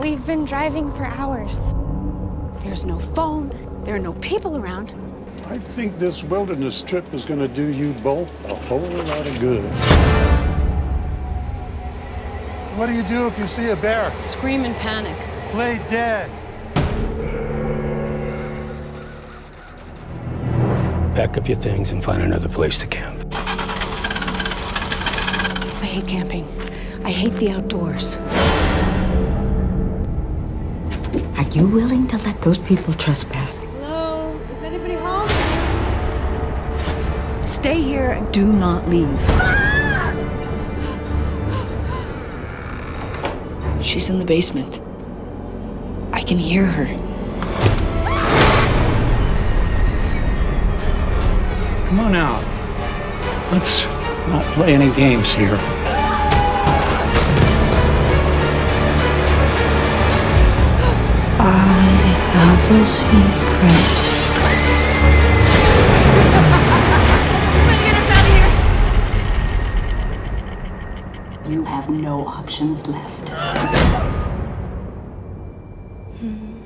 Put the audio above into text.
We've been driving for hours. There's no phone. There are no people around. I think this wilderness trip is going to do you both a whole lot of good. What do you do if you see a bear? Scream in panic. Play dead. Pack up your things and find another place to camp. I hate camping. I hate the outdoors. Are you willing to let those people trespass? Hello? Is anybody home? Stay here and do not leave. She's in the basement. I can hear her. Come on out. Let's not play any games here. Secret. You have no options left. Hmm.